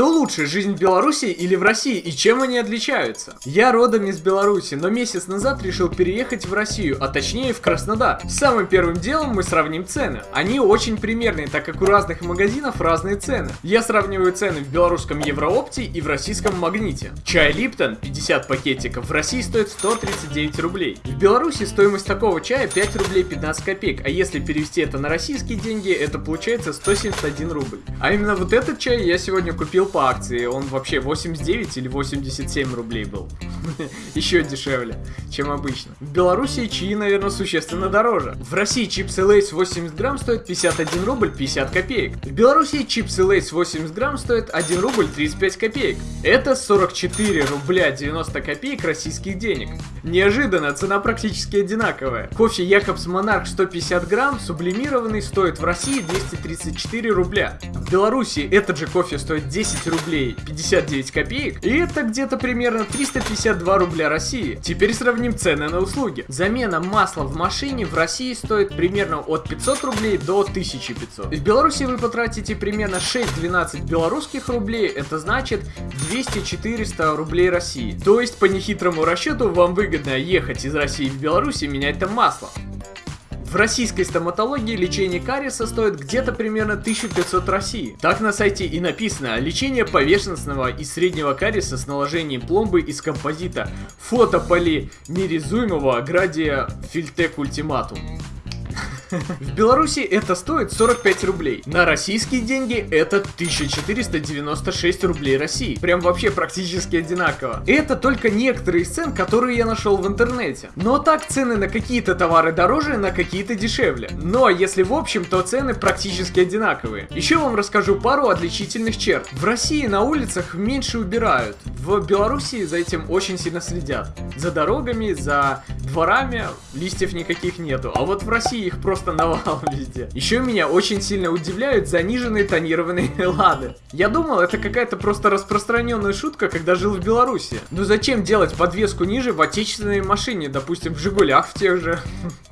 Что лучше, жизнь в Беларуси или в России и чем они отличаются? Я родом из Беларуси, но месяц назад решил переехать в Россию, а точнее в Краснодар. Самым первым делом мы сравним цены. Они очень примерные, так как у разных магазинов разные цены. Я сравниваю цены в белорусском Евроопте и в российском Магните. Чай Липтон 50 пакетиков в России стоит 139 рублей. В Беларуси стоимость такого чая 5 рублей 15 копеек, а если перевести это на российские деньги, это получается 171 рубль. А именно вот этот чай я сегодня купил по акции, он вообще 89 или 87 рублей был. Еще дешевле, чем обычно. В Беларуси чаи, наверное, существенно дороже. В России чипсы Lay's 80 грамм стоят 51 рубль 50 копеек. В Беларуси чипсы Lay's 80 грамм стоят 1 рубль 35 копеек. Это 44 рубля 90 копеек российских денег. Неожиданно, цена практически одинаковая. Кофе Jacobs Monarch 150 грамм, сублимированный, стоит в России 234 рубля. В Беларуси этот же кофе стоит 10 10 рублей 59 копеек, и это где-то примерно 352 рубля России. Теперь сравним цены на услуги. Замена масла в машине в России стоит примерно от 500 рублей до 1500. В Беларуси вы потратите примерно 6-12 белорусских рублей, это значит 200-400 рублей России. То есть по нехитрому расчету вам выгодно ехать из России в Беларусь и менять там масло. В российской стоматологии лечение кариеса стоит где-то примерно 1500 России. Так на сайте и написано лечение поверхностного и среднего кариеса с наложением пломбы из композита фотополимеризуемого градия Фильтек Ультиматум. В Беларуси это стоит 45 рублей. На российские деньги это 1496 рублей России. Прям вообще практически одинаково. Это только некоторые из цен, которые я нашел в интернете. Но так цены на какие-то товары дороже, на какие-то дешевле. Но если в общем, то цены практически одинаковые. Еще вам расскажу пару отличительных черт. В России на улицах меньше убирают. В Беларуси за этим очень сильно следят. За дорогами, за дворами листьев никаких нету. А вот в России их просто просто навал везде. Еще меня очень сильно удивляют заниженные тонированные лады. Я думал, это какая-то просто распространенная шутка, когда жил в Беларуси. Но зачем делать подвеску ниже в отечественной машине, допустим, в Жигулях в тех же?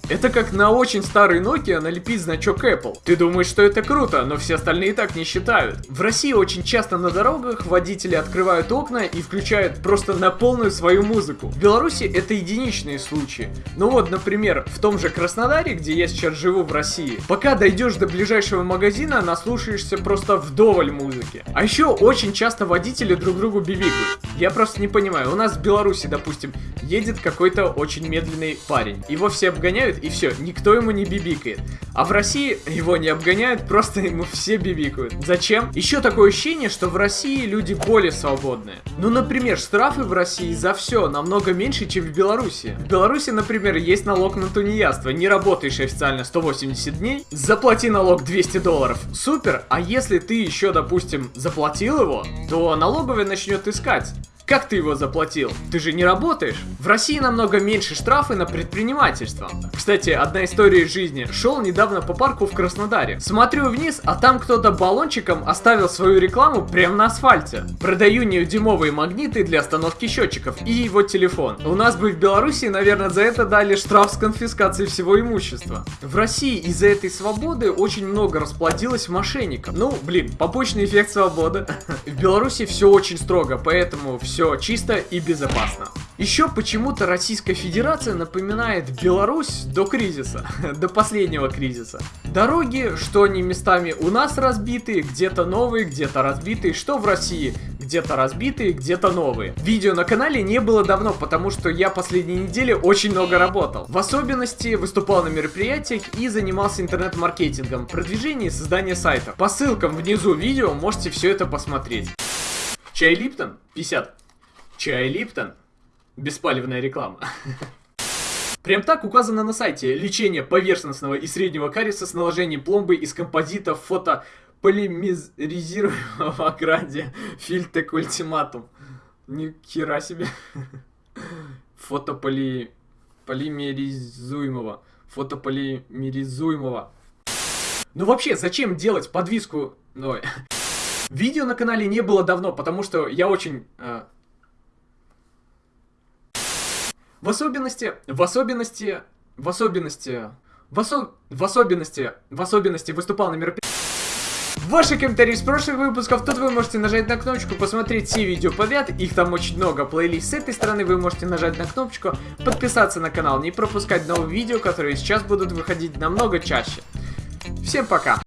Это как на очень старый Nokia налепить значок Apple. Ты думаешь, что это круто, но все остальные так не считают. В России очень часто на дорогах водители открывают окна и включают просто на полную свою музыку. В Беларуси это единичные случаи. Ну вот, например, в том же Краснодаре, где я сейчас живу в России, пока дойдешь до ближайшего магазина, наслушаешься просто вдоволь музыки. А еще очень часто водители друг другу бибикают. Я просто не понимаю, у нас в Беларуси, допустим, едет какой-то очень медленный парень. Его все обгоняют и все, никто ему не бибикает. А в России его не обгоняют, просто ему все бибикают. Зачем? Еще такое ощущение, что в России люди более свободные. Ну, например, штрафы в России за все намного меньше, чем в Беларуси. В Беларуси, например, есть налог на тунеядство. Не работаешь официально 180 дней, заплати налог 200 долларов. Супер, а если ты еще, допустим, заплатил его, то налоговая начнет искать. Как ты его заплатил? Ты же не работаешь. В России намного меньше штрафы на предпринимательство. Кстати, одна история из жизни. Шел недавно по парку в Краснодаре. Смотрю вниз, а там кто-то баллончиком оставил свою рекламу прямо на асфальте. Продаю неудимовые магниты для остановки счетчиков и его телефон. У нас бы в Беларуси, наверное, за это дали штраф с конфискацией всего имущества. В России из-за этой свободы очень много расплодилось мошенников. Ну, блин, побочный эффект свободы. В Беларуси все очень строго, поэтому все все чисто и безопасно. Еще почему-то Российская Федерация напоминает Беларусь до кризиса, до последнего кризиса. Дороги, что они местами у нас разбитые, где-то новые, где-то разбитые, что в России, где-то разбитые, где-то новые. Видео на канале не было давно, потому что я последние недели очень много работал. В особенности выступал на мероприятиях и занимался интернет-маркетингом, продвижением и созданием сайтов. По ссылкам внизу видео можете все это посмотреть. Чай Липтон 50. Чай Липтон. Беспалевная реклама. Прям так указано на сайте. Лечение поверхностного и среднего кариеса с наложением пломбы из композита фото полимеризируемого градия Фильтек Ультиматум. Ни хера себе. Фотополи... Полимеризуемого. Фотополимеризуемого. Ну вообще, зачем делать подвиску... Ой. Видео на канале не было давно, потому что я очень... Э, в особенности, в особенности, в особенности, в, осо в особенности, в особенности выступал на мероприятии. Ваши комментарии с прошлых выпусков, тут вы можете нажать на кнопочку, посмотреть все видео подряд, их там очень много, плейлист с этой стороны вы можете нажать на кнопочку, подписаться на канал, не пропускать новые видео, которые сейчас будут выходить намного чаще. Всем пока!